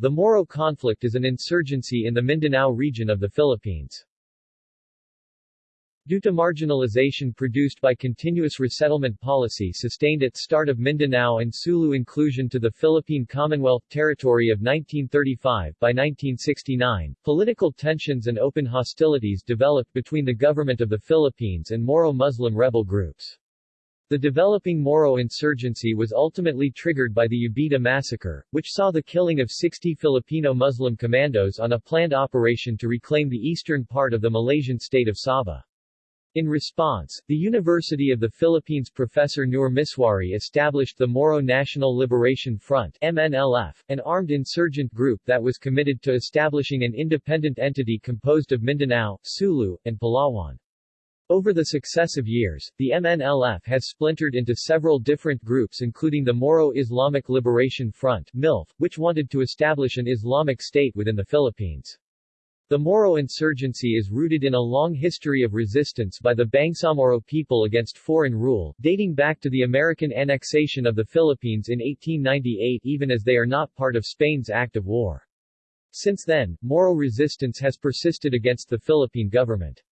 The Moro conflict is an insurgency in the Mindanao region of the Philippines. Due to marginalization produced by continuous resettlement policy sustained at start of Mindanao and Sulu inclusion to the Philippine Commonwealth territory of 1935 by 1969, political tensions and open hostilities developed between the government of the Philippines and Moro Muslim rebel groups. The developing Moro insurgency was ultimately triggered by the Jabidah massacre, which saw the killing of 60 Filipino Muslim commandos on a planned operation to reclaim the eastern part of the Malaysian state of Sabah. In response, the University of the Philippines professor Nur Misuari established the Moro National Liberation Front MNLF, an armed insurgent group that was committed to establishing an independent entity composed of Mindanao, Sulu, and Palawan. Over the successive years, the MNLF has splintered into several different groups including the Moro Islamic Liberation Front MILF, which wanted to establish an Islamic state within the Philippines. The Moro insurgency is rooted in a long history of resistance by the Bangsamoro people against foreign rule, dating back to the American annexation of the Philippines in 1898 even as they are not part of Spain's act of war. Since then, Moro resistance has persisted against the Philippine government.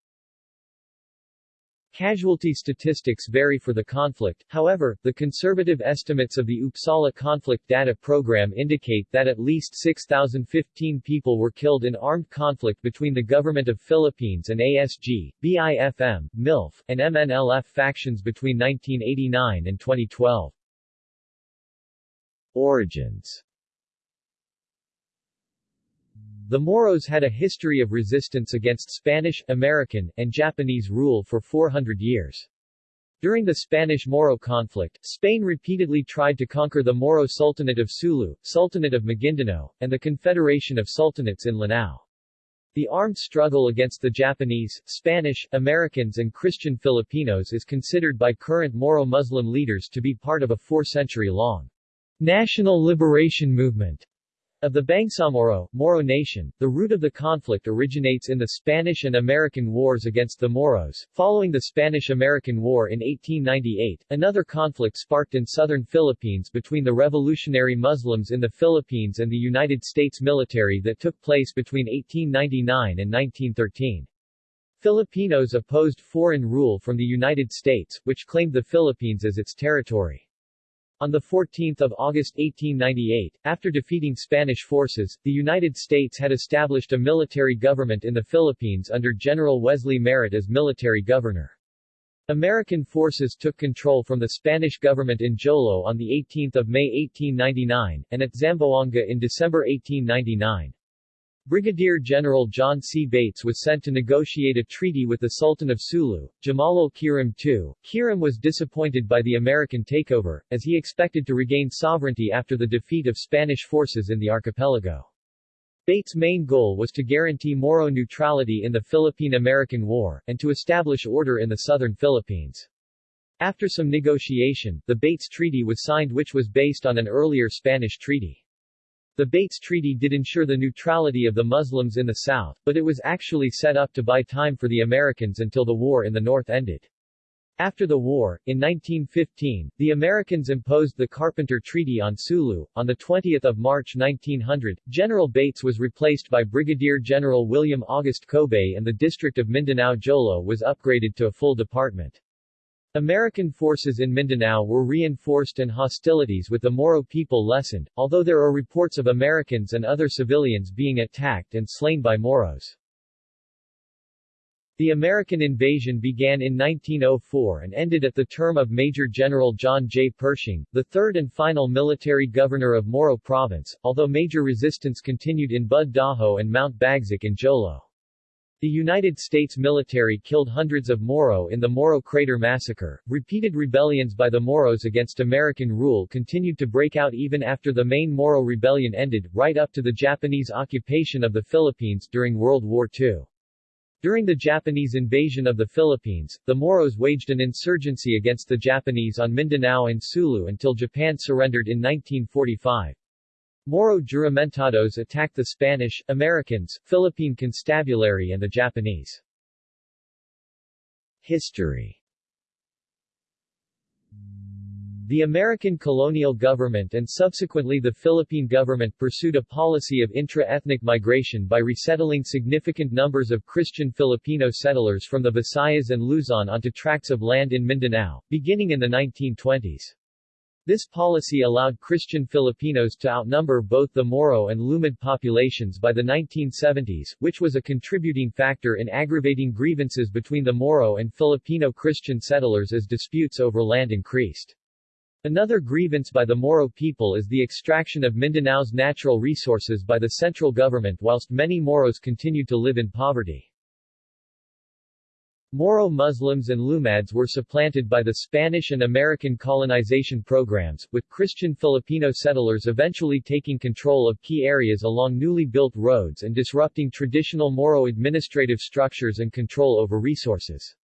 Casualty statistics vary for the conflict, however, the conservative estimates of the Uppsala Conflict Data Program indicate that at least 6,015 people were killed in armed conflict between the Government of Philippines and ASG, BIFM, MILF, and MNLF factions between 1989 and 2012. Origins the Moros had a history of resistance against Spanish, American, and Japanese rule for 400 years. During the Spanish-Moro conflict, Spain repeatedly tried to conquer the Moro Sultanate of Sulu, Sultanate of Maguindanao, and the Confederation of Sultanates in Lanao. The armed struggle against the Japanese, Spanish, Americans and Christian Filipinos is considered by current Moro Muslim leaders to be part of a four-century-long national liberation movement of the Bangsamoro, Moro nation, the root of the conflict originates in the Spanish and American wars against the Moros. Following the Spanish-American War in 1898, another conflict sparked in southern Philippines between the revolutionary Muslims in the Philippines and the United States military that took place between 1899 and 1913. Filipinos opposed foreign rule from the United States, which claimed the Philippines as its territory. On 14 August 1898, after defeating Spanish forces, the United States had established a military government in the Philippines under General Wesley Merritt as military governor. American forces took control from the Spanish government in Jolo on 18 May 1899, and at Zamboanga in December 1899. Brigadier General John C. Bates was sent to negotiate a treaty with the Sultan of Sulu, Jamalul Kiram II. Kiram was disappointed by the American takeover, as he expected to regain sovereignty after the defeat of Spanish forces in the archipelago. Bates' main goal was to guarantee Moro neutrality in the Philippine-American War, and to establish order in the southern Philippines. After some negotiation, the Bates Treaty was signed which was based on an earlier Spanish treaty. The Bates Treaty did ensure the neutrality of the Muslims in the South, but it was actually set up to buy time for the Americans until the war in the North ended. After the war, in 1915, the Americans imposed the Carpenter Treaty on Sulu. On 20 March 1900, General Bates was replaced by Brigadier General William August Kobe and the district of Mindanao Jolo was upgraded to a full department. American forces in Mindanao were reinforced and hostilities with the Moro people lessened, although there are reports of Americans and other civilians being attacked and slain by Moros. The American invasion began in 1904 and ended at the term of Major General John J. Pershing, the third and final military governor of Moro Province, although major resistance continued in Bud Dajo and Mount Bagsak in Jolo. The United States military killed hundreds of Moro in the Moro Crater Massacre. Repeated rebellions by the Moros against American rule continued to break out even after the main Moro rebellion ended, right up to the Japanese occupation of the Philippines during World War II. During the Japanese invasion of the Philippines, the Moros waged an insurgency against the Japanese on Mindanao and Sulu until Japan surrendered in 1945. Moro juramentados attacked the Spanish, Americans, Philippine Constabulary and the Japanese. History The American colonial government and subsequently the Philippine government pursued a policy of intra-ethnic migration by resettling significant numbers of Christian Filipino settlers from the Visayas and Luzon onto tracts of land in Mindanao, beginning in the 1920s. This policy allowed Christian Filipinos to outnumber both the Moro and Lumad populations by the 1970s, which was a contributing factor in aggravating grievances between the Moro and Filipino Christian settlers as disputes over land increased. Another grievance by the Moro people is the extraction of Mindanao's natural resources by the central government whilst many Moros continued to live in poverty. Moro Muslims and Lumads were supplanted by the Spanish and American colonization programs, with Christian Filipino settlers eventually taking control of key areas along newly built roads and disrupting traditional Moro administrative structures and control over resources.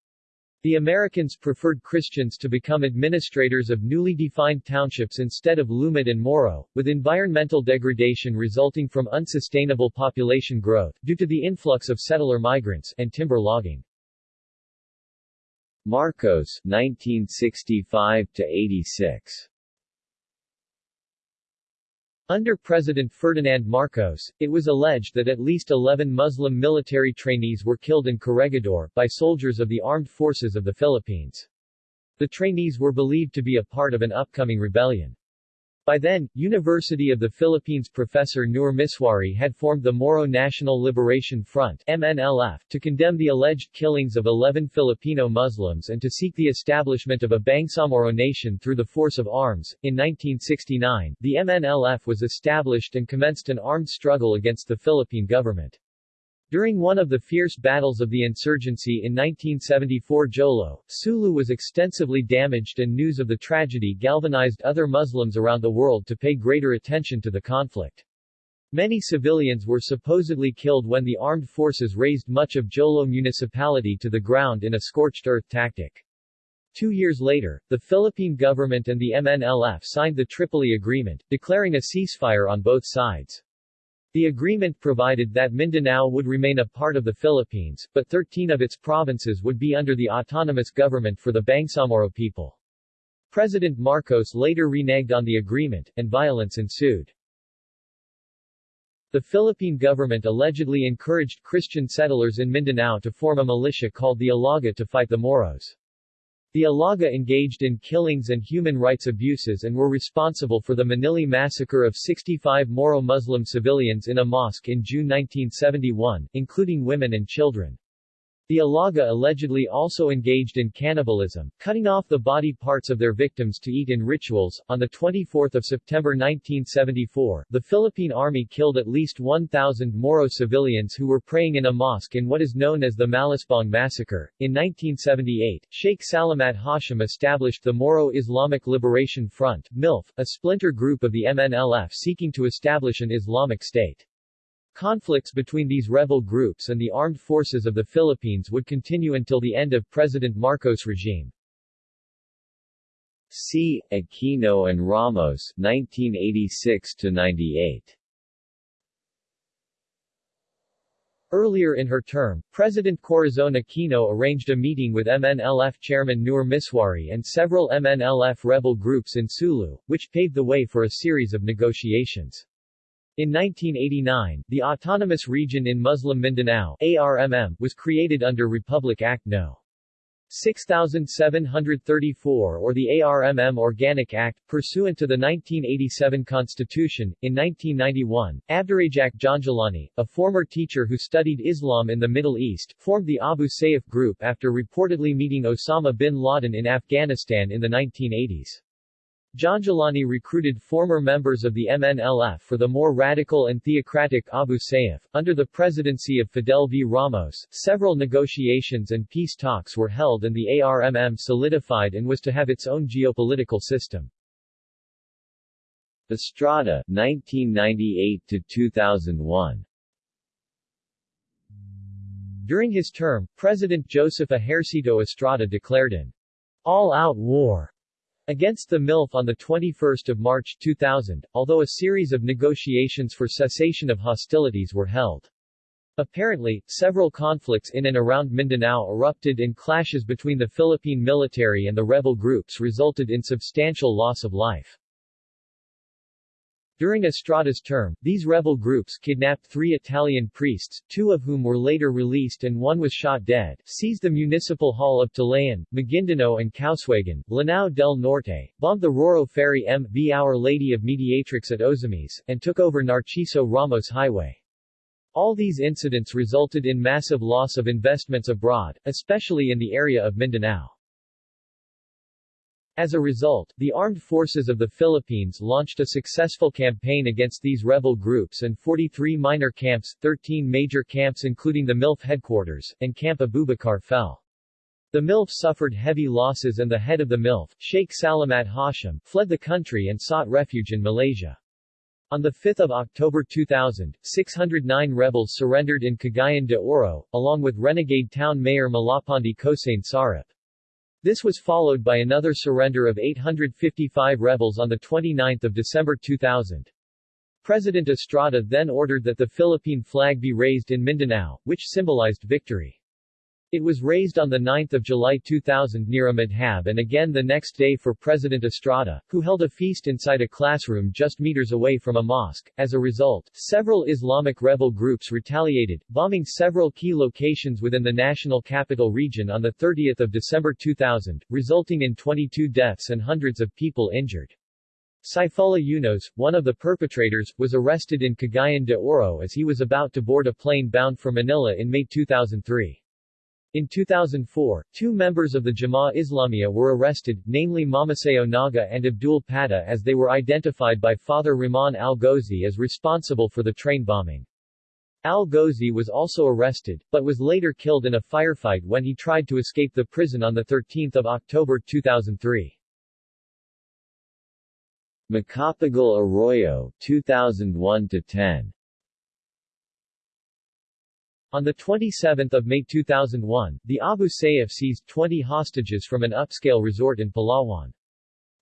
The Americans preferred Christians to become administrators of newly defined townships instead of Lumad and Moro, with environmental degradation resulting from unsustainable population growth, due to the influx of settler migrants, and timber logging. Marcos 1965 to 86 under President Ferdinand Marcos, it was alleged that at least 11 Muslim military trainees were killed in Corregidor, by soldiers of the armed forces of the Philippines. The trainees were believed to be a part of an upcoming rebellion. By then, University of the Philippines professor Nur Misuari had formed the Moro National Liberation Front MNLF, to condemn the alleged killings of 11 Filipino Muslims and to seek the establishment of a Bangsamoro nation through the force of arms. In 1969, the MNLF was established and commenced an armed struggle against the Philippine government. During one of the fierce battles of the insurgency in 1974 Jolo, Sulu was extensively damaged and news of the tragedy galvanized other Muslims around the world to pay greater attention to the conflict. Many civilians were supposedly killed when the armed forces razed much of Jolo municipality to the ground in a scorched earth tactic. Two years later, the Philippine government and the MNLF signed the Tripoli Agreement, declaring a ceasefire on both sides. The agreement provided that Mindanao would remain a part of the Philippines, but 13 of its provinces would be under the autonomous government for the Bangsamoro people. President Marcos later reneged on the agreement, and violence ensued. The Philippine government allegedly encouraged Christian settlers in Mindanao to form a militia called the Ilaga to fight the Moros. The Ilaga engaged in killings and human rights abuses and were responsible for the Manili massacre of 65 Moro Muslim civilians in a mosque in June 1971, including women and children. The Ilaga allegedly also engaged in cannibalism, cutting off the body parts of their victims to eat in rituals. On the 24th of September 1974, the Philippine Army killed at least 1,000 Moro civilians who were praying in a mosque in what is known as the Malisbong Massacre. In 1978, Sheikh Salamat Hashim established the Moro Islamic Liberation Front, MILF, a splinter group of the MNLF seeking to establish an Islamic State. Conflicts between these rebel groups and the armed forces of the Philippines would continue until the end of President Marcos' regime. C. Aquino and Ramos 1986-98 Earlier in her term, President Corazon Aquino arranged a meeting with MNLF chairman Nur Misuari and several MNLF rebel groups in Sulu, which paved the way for a series of negotiations. In 1989, the Autonomous Region in Muslim Mindanao ARMM, was created under Republic Act No. 6734 or the ARMM Organic Act, pursuant to the 1987 Constitution. In 1991, Abdurajak Janjalani, a former teacher who studied Islam in the Middle East, formed the Abu Sayyaf Group after reportedly meeting Osama bin Laden in Afghanistan in the 1980s. Janjalani recruited former members of the MNLF for the more radical and theocratic Abu Sayyaf. Under the presidency of Fidel V. Ramos, several negotiations and peace talks were held and the ARMM solidified and was to have its own geopolitical system. Estrada 1998 to 2001 During his term, President Joseph Ejercito Estrada declared an all-out war against the MILF on 21 March 2000, although a series of negotiations for cessation of hostilities were held. Apparently, several conflicts in and around Mindanao erupted and clashes between the Philippine military and the rebel groups resulted in substantial loss of life. During Estrada's term, these rebel groups kidnapped three Italian priests, two of whom were later released and one was shot dead, seized the municipal hall of Talayan, Maguindanao and Kauswagan, Lanao del Norte, bombed the Roro Ferry M.V. Our Lady of Mediatrix at Ozamis, and took over Narciso Ramos Highway. All these incidents resulted in massive loss of investments abroad, especially in the area of Mindanao. As a result, the armed forces of the Philippines launched a successful campaign against these rebel groups and 43 minor camps, 13 major camps including the MILF headquarters, and Camp Abubakar fell. The MILF suffered heavy losses and the head of the MILF, Sheikh Salamat Hashim, fled the country and sought refuge in Malaysia. On 5 October 2000, 609 rebels surrendered in Cagayan de Oro, along with renegade town mayor Malapandi Cosane Sarip. This was followed by another surrender of 855 rebels on 29 December 2000. President Estrada then ordered that the Philippine flag be raised in Mindanao, which symbolized victory. It was raised on 9 July 2000 near a madhab and again the next day for President Estrada, who held a feast inside a classroom just meters away from a mosque. As a result, several Islamic rebel groups retaliated, bombing several key locations within the national capital region on 30 December 2000, resulting in 22 deaths and hundreds of people injured. Saifullah Yunos, one of the perpetrators, was arrested in Cagayan de Oro as he was about to board a plane bound for Manila in May 2003. In 2004, two members of the Jamaah Islamiyah were arrested, namely Mamaseo Naga and Abdul Pata as they were identified by Fathur Rahman al-Ghozi as responsible for the train bombing. Al-Ghozi was also arrested, but was later killed in a firefight when he tried to escape the prison on 13 October 2003. Macapagal Arroyo, 2001-10 on 27 May 2001, the Abu Sayyaf seized 20 hostages from an upscale resort in Palawan.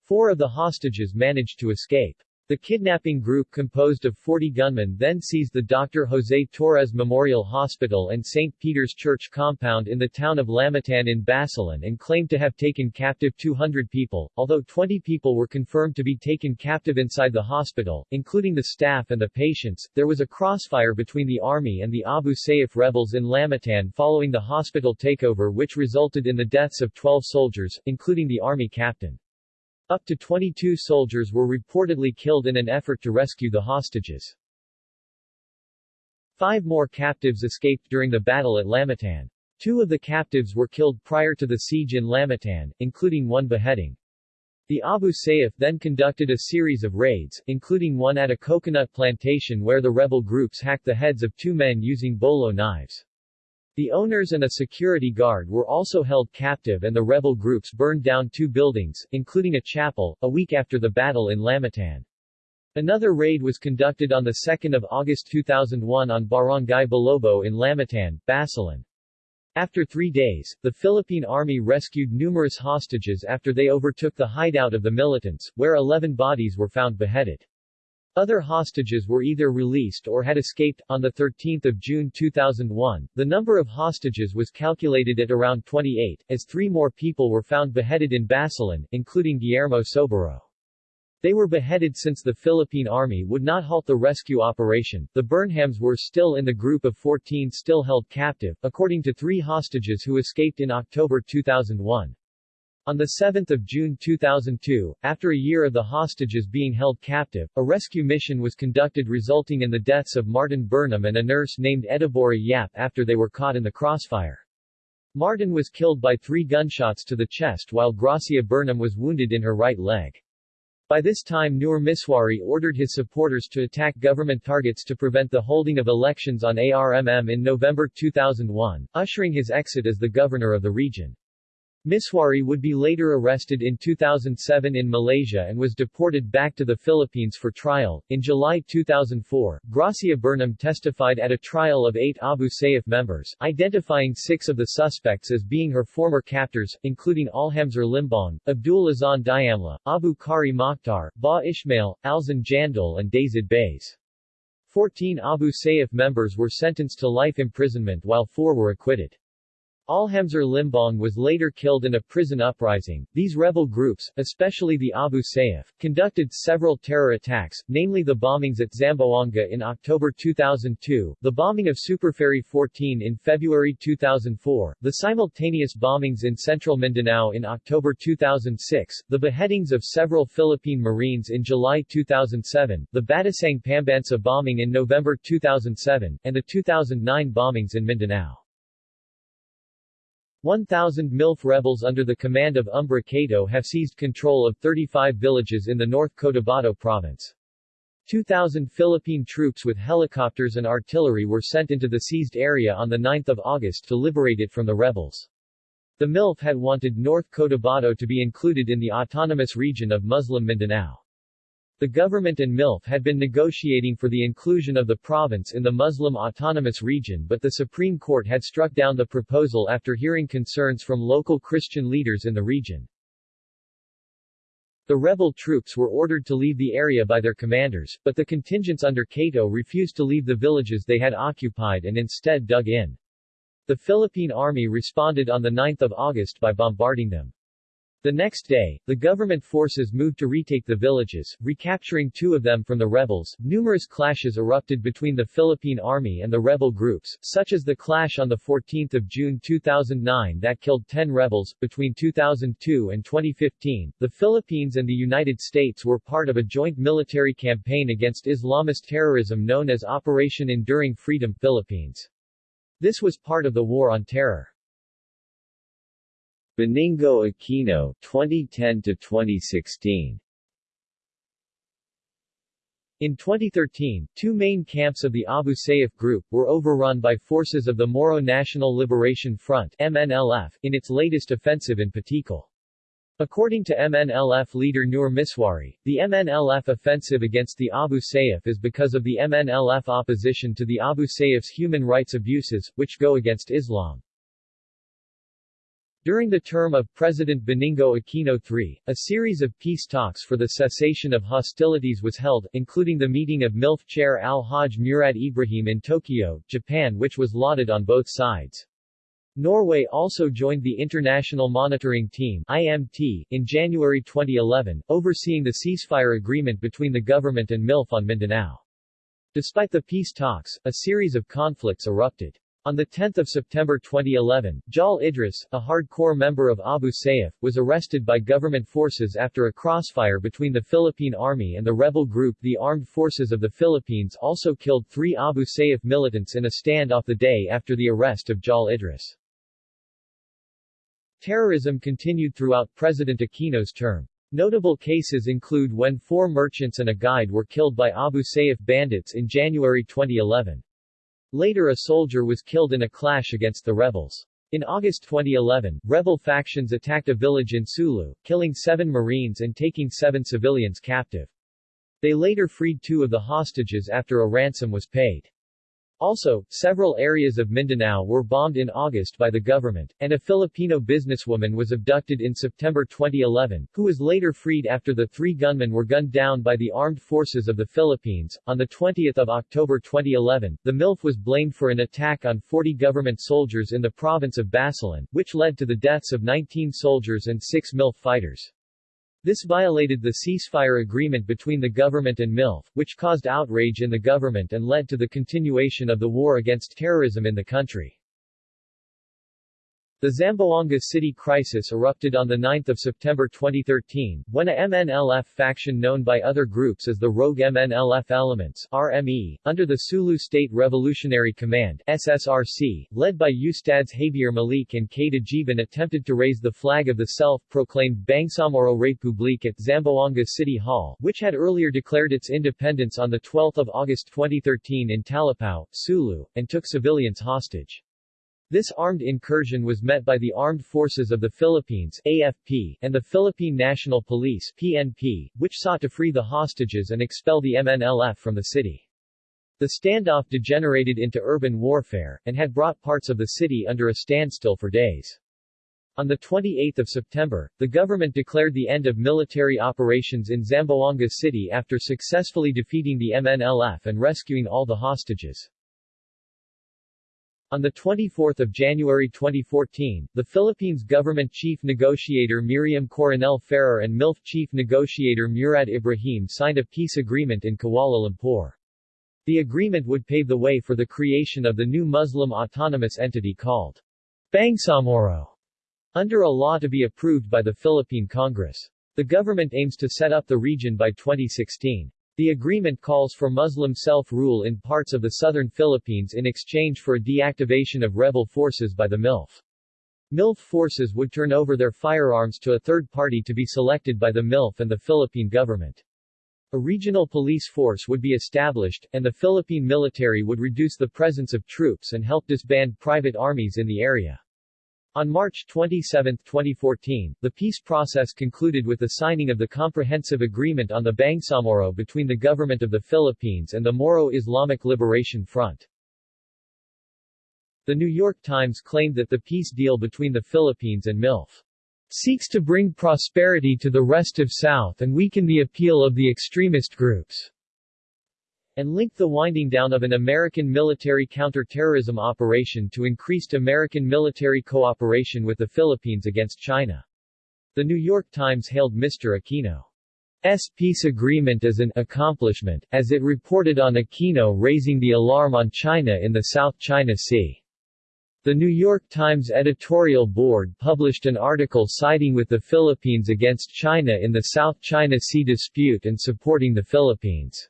Four of the hostages managed to escape. The kidnapping group composed of 40 gunmen then seized the Dr. Jose Torres Memorial Hospital and St. Peter's Church compound in the town of Lamitan in Basilan and claimed to have taken captive 200 people, although 20 people were confirmed to be taken captive inside the hospital, including the staff and the patients. There was a crossfire between the army and the Abu Sayyaf rebels in Lamitan following the hospital takeover which resulted in the deaths of 12 soldiers, including the army captain. Up to 22 soldiers were reportedly killed in an effort to rescue the hostages. Five more captives escaped during the battle at Lamitan. Two of the captives were killed prior to the siege in Lamitan, including one beheading. The Abu Sayyaf then conducted a series of raids, including one at a coconut plantation where the rebel groups hacked the heads of two men using bolo knives. The owners and a security guard were also held captive and the rebel groups burned down two buildings, including a chapel, a week after the battle in Lamitan. Another raid was conducted on 2 August 2001 on Barangay Balobo in Lamitan, Basilan. After three days, the Philippine Army rescued numerous hostages after they overtook the hideout of the militants, where 11 bodies were found beheaded. Other hostages were either released or had escaped. On 13 June 2001, the number of hostages was calculated at around 28, as three more people were found beheaded in Basilan, including Guillermo Sobero. They were beheaded since the Philippine Army would not halt the rescue operation. The Burnhams were still in the group of 14 still held captive, according to three hostages who escaped in October 2001. On 7 June 2002, after a year of the hostages being held captive, a rescue mission was conducted resulting in the deaths of Martin Burnham and a nurse named Edibora Yap after they were caught in the crossfire. Martin was killed by three gunshots to the chest while Gracia Burnham was wounded in her right leg. By this time Nur Misuari ordered his supporters to attack government targets to prevent the holding of elections on ARMM in November 2001, ushering his exit as the governor of the region. Misuari would be later arrested in 2007 in Malaysia and was deported back to the Philippines for trial. In July 2004, Gracia Burnham testified at a trial of eight Abu Sayyaf members, identifying six of the suspects as being her former captors, including Alhamzer Limbong, Abdul Azan Diamla, Abu Kari Mokhtar, Ba Ishmael, Alzan Jandal and Dazid Bays. Fourteen Abu Sayyaf members were sentenced to life imprisonment while four were acquitted. Alhamzer Limbong was later killed in a prison uprising. These rebel groups, especially the Abu Sayyaf, conducted several terror attacks, namely the bombings at Zamboanga in October 2002, the bombing of Superferry 14 in February 2004, the simultaneous bombings in central Mindanao in October 2006, the beheadings of several Philippine Marines in July 2007, the Batasang Pambansa bombing in November 2007, and the 2009 bombings in Mindanao. 1,000 MILF rebels under the command of Umbra Kato have seized control of 35 villages in the North Cotabato province. 2,000 Philippine troops with helicopters and artillery were sent into the seized area on 9 August to liberate it from the rebels. The MILF had wanted North Cotabato to be included in the autonomous region of Muslim Mindanao. The government and MILF had been negotiating for the inclusion of the province in the Muslim Autonomous Region but the Supreme Court had struck down the proposal after hearing concerns from local Christian leaders in the region. The rebel troops were ordered to leave the area by their commanders, but the contingents under Kato refused to leave the villages they had occupied and instead dug in. The Philippine Army responded on 9 August by bombarding them. The next day, the government forces moved to retake the villages, recapturing two of them from the rebels. Numerous clashes erupted between the Philippine Army and the rebel groups, such as the clash on 14 June 2009 that killed 10 rebels. Between 2002 and 2015, the Philippines and the United States were part of a joint military campaign against Islamist terrorism known as Operation Enduring Freedom Philippines. This was part of the War on Terror. Benigno Aquino 2010 to 2016 in 2013, two main camps of the Abu Sayyaf group were overrun by forces of the Moro National Liberation Front MNLF in its latest offensive in Patikul. According to MNLF leader Nur Misuari, the MNLF offensive against the Abu Sayyaf is because of the MNLF opposition to the Abu Sayyaf's human rights abuses, which go against Islam. During the term of President Benigno Aquino III, a series of peace talks for the cessation of hostilities was held, including the meeting of MILF chair Al-Hajj Murad Ibrahim in Tokyo, Japan which was lauded on both sides. Norway also joined the International Monitoring Team IMT, in January 2011, overseeing the ceasefire agreement between the government and MILF on Mindanao. Despite the peace talks, a series of conflicts erupted. On 10 September 2011, Jal Idris, a hardcore member of Abu Sayyaf, was arrested by government forces after a crossfire between the Philippine Army and the rebel group the Armed Forces of the Philippines also killed three Abu Sayyaf militants in a standoff the day after the arrest of Jal Idris. Terrorism continued throughout President Aquino's term. Notable cases include when four merchants and a guide were killed by Abu Sayyaf bandits in January 2011. Later a soldier was killed in a clash against the rebels. In August 2011, rebel factions attacked a village in Sulu, killing seven Marines and taking seven civilians captive. They later freed two of the hostages after a ransom was paid. Also, several areas of Mindanao were bombed in August by the government, and a Filipino businesswoman was abducted in September 2011, who was later freed after the three gunmen were gunned down by the armed forces of the Philippines. On 20 October 2011, the MILF was blamed for an attack on 40 government soldiers in the province of Basilan, which led to the deaths of 19 soldiers and 6 MILF fighters. This violated the ceasefire agreement between the government and MILF, which caused outrage in the government and led to the continuation of the war against terrorism in the country. The Zamboanga City crisis erupted on 9 September 2013, when a MNLF faction known by other groups as the Rogue MNLF Elements RME, under the Sulu State Revolutionary Command SSRC, led by Ustads Habier Malik and Kada Jiban attempted to raise the flag of the self-proclaimed Bangsamoro Republique at Zamboanga City Hall, which had earlier declared its independence on 12 August 2013 in Talipao, Sulu, and took civilians hostage. This armed incursion was met by the Armed Forces of the Philippines AFP, and the Philippine National Police PNP, which sought to free the hostages and expel the MNLF from the city. The standoff degenerated into urban warfare, and had brought parts of the city under a standstill for days. On 28 September, the government declared the end of military operations in Zamboanga City after successfully defeating the MNLF and rescuing all the hostages. On 24 January 2014, the Philippines government chief negotiator Miriam Coronel Ferrer and MILF chief negotiator Murad Ibrahim signed a peace agreement in Kuala Lumpur. The agreement would pave the way for the creation of the new Muslim autonomous entity called Bangsamoro, under a law to be approved by the Philippine Congress. The government aims to set up the region by 2016. The agreement calls for Muslim self-rule in parts of the southern Philippines in exchange for a deactivation of rebel forces by the MILF. MILF forces would turn over their firearms to a third party to be selected by the MILF and the Philippine government. A regional police force would be established, and the Philippine military would reduce the presence of troops and help disband private armies in the area. On March 27, 2014, the peace process concluded with the signing of the Comprehensive Agreement on the Bangsamoro between the Government of the Philippines and the Moro Islamic Liberation Front. The New York Times claimed that the peace deal between the Philippines and MILF seeks to bring prosperity to the rest of South and weaken the appeal of the extremist groups and linked the winding down of an American military counter-terrorism operation to increased American military cooperation with the Philippines against China. The New York Times hailed Mr. Aquino's peace agreement as an accomplishment, as it reported on Aquino raising the alarm on China in the South China Sea. The New York Times editorial board published an article siding with the Philippines against China in the South China Sea dispute and supporting the Philippines.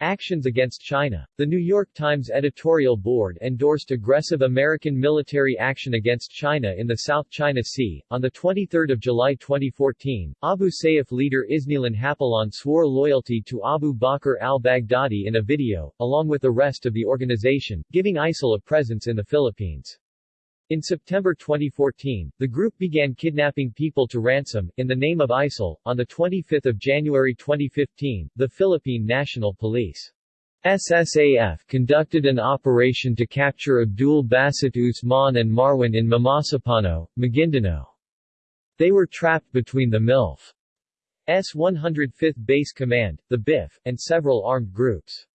Actions against China. The New York Times editorial board endorsed aggressive American military action against China in the South China Sea. On 23 July 2014, Abu Sayyaf leader Isnilin Hapilon swore loyalty to Abu Bakr al-Baghdadi in a video, along with the rest of the organization, giving ISIL a presence in the Philippines. In September 2014, the group began kidnapping people to ransom, in the name of ISIL. On 25 January 2015, the Philippine National Police SSAF conducted an operation to capture Abdul Basit Usman and Marwan in Mamasapano, Maguindanao. They were trapped between the MILF S 105th Base Command, the BIF, and several armed groups.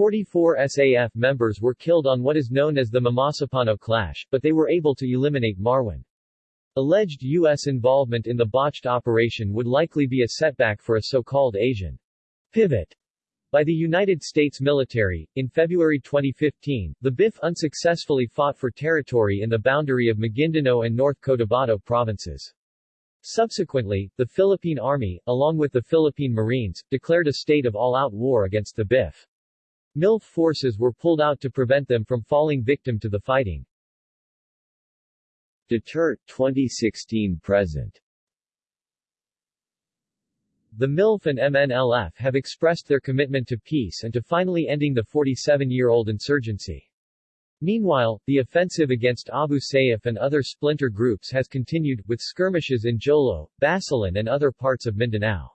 44 SAF members were killed on what is known as the Mamasapano clash, but they were able to eliminate Marwan. Alleged U.S. involvement in the botched operation would likely be a setback for a so-called Asian pivot by the United States military. In February 2015, the BIF unsuccessfully fought for territory in the boundary of Maguindanao and North Cotabato provinces. Subsequently, the Philippine Army, along with the Philippine Marines, declared a state of all-out war against the BIF. MILF forces were pulled out to prevent them from falling victim to the fighting. Duterte 2016-present The MILF and MNLF have expressed their commitment to peace and to finally ending the 47-year-old insurgency. Meanwhile, the offensive against Abu Sayyaf and other splinter groups has continued, with skirmishes in Jolo, Basilan and other parts of Mindanao.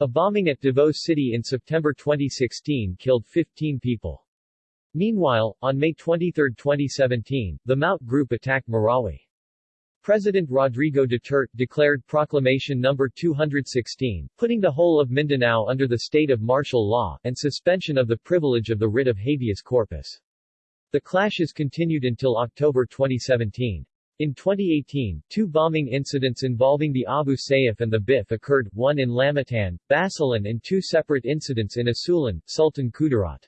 A bombing at Davao City in September 2016 killed 15 people. Meanwhile, on May 23, 2017, the Maute group attacked Marawi. President Rodrigo Duterte declared Proclamation No. 216, putting the whole of Mindanao under the state of martial law, and suspension of the privilege of the writ of habeas corpus. The clashes continued until October 2017. In 2018, two bombing incidents involving the Abu Sayyaf and the BIF occurred, one in Lamitan, Basilan and two separate incidents in Isulan, Sultan Kudarat.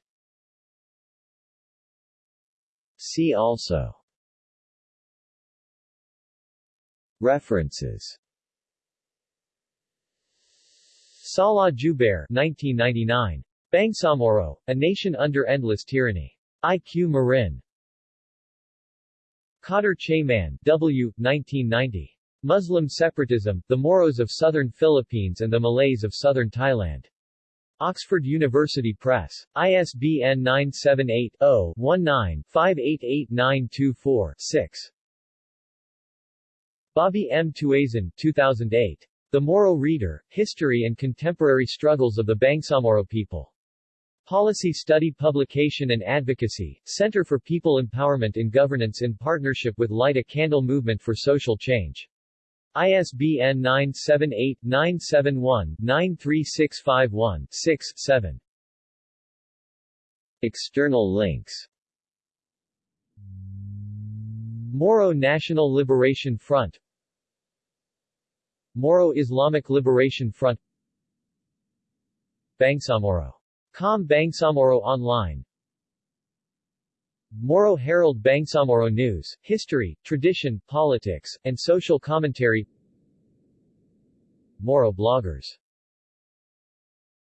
See also References Salah Jubair 1999. Bangsamoro, A Nation Under Endless Tyranny. I.Q. Marin. Khader Chayman, W. 1990. Muslim Separatism, The Moros of Southern Philippines and the Malays of Southern Thailand. Oxford University Press. ISBN 978-0-19-588924-6. Bobby M. Tuazon 2008. The Moro Reader, History and Contemporary Struggles of the Bangsamoro People. Policy Study Publication and Advocacy, Center for People Empowerment in Governance in partnership with Light a Candle Movement for Social Change. ISBN 978-971-93651-6-7. External links Moro National Liberation Front Moro Islamic Liberation Front Bangsamoro. Com Bangsamoro Online. Moro Herald Bangsamoro News, History, Tradition, Politics, and Social Commentary. Moro Bloggers